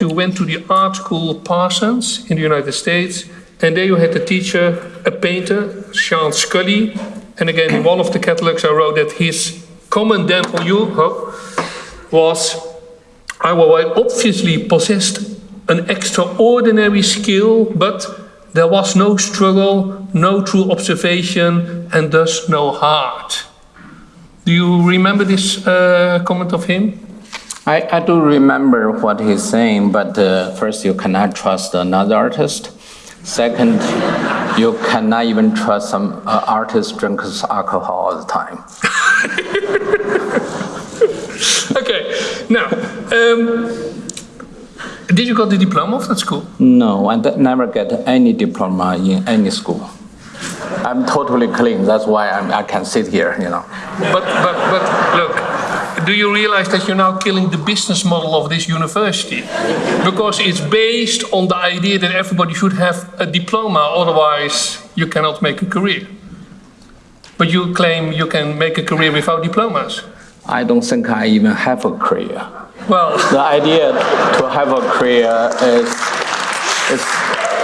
you went to the art school Parsons in the United States, and there you had a teacher, a painter, Sean Scully. And again, in one of the catalogs, I wrote that his comment then for you was, I obviously possessed an extraordinary skill, but there was no struggle, no true observation, and thus no heart. Do you remember this uh, comment of him? I, I do remember what he's saying, but uh, first, you cannot trust another artist. Second, you cannot even trust some uh, artist drinks alcohol all the time. okay, now, um, did you got the diploma of that school? No, I never get any diploma in any school. I'm totally clean. That's why I'm, i can sit here, you know. But, but, but look, do you realize that you're now killing the business model of this university? Because it's based on the idea that everybody should have a diploma, otherwise you cannot make a career. But you claim you can make a career without diplomas. I don't think I even have a career. Well, the idea to have a career is, is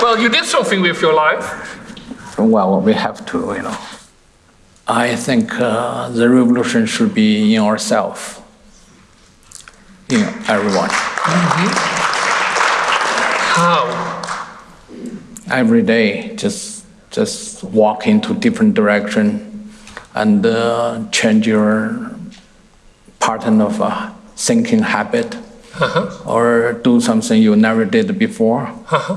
well, you did something with your life well, we have to, you know. I think uh, the revolution should be in ourselves, in everyone. Mm -hmm. How? Every day, just just walk into different direction and uh, change your pattern of uh, thinking habit, uh -huh. or do something you never did before. -huh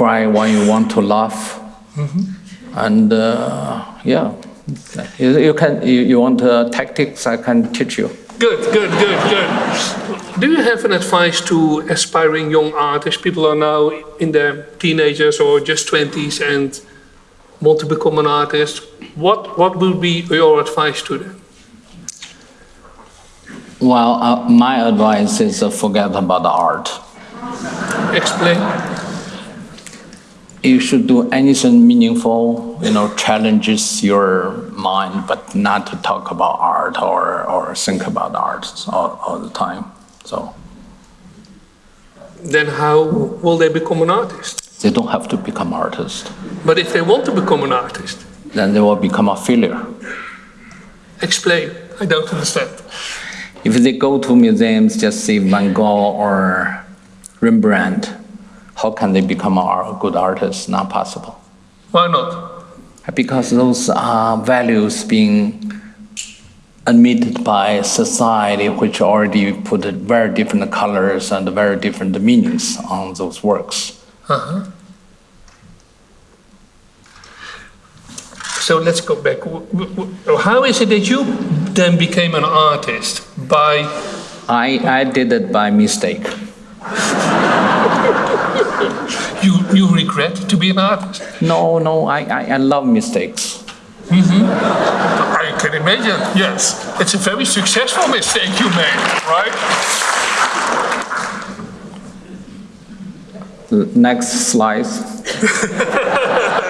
cry when you want to laugh. Mm -hmm. And uh, yeah, you, you can, you, you want uh, tactics, I can teach you. Good, good, good, good. Do you have an advice to aspiring young artists? People are now in their teenagers or just 20s and want to become an artist. What, what would be your advice to them? Well, uh, my advice is uh, forget about the art. Explain you should do anything meaningful, you know, challenges your mind, but not to talk about art or, or think about art all, all the time. So. Then how will they become an artist? They don't have to become artist. But if they want to become an artist? Then they will become a failure. Explain, I don't understand. If they go to museums, just see Van Gogh or Rembrandt, how can they become a good artist? Not possible. Why not? Because those are values being admitted by society, which already put very different colors and very different meanings on those works. Uh -huh. So let's go back. How is it that you then became an artist? By I, I did it by mistake. you, you regret to be an artist? No, no, I, I, I love mistakes. Mm -hmm. I can imagine, yes. It's a very successful mistake you made, right? Next slide.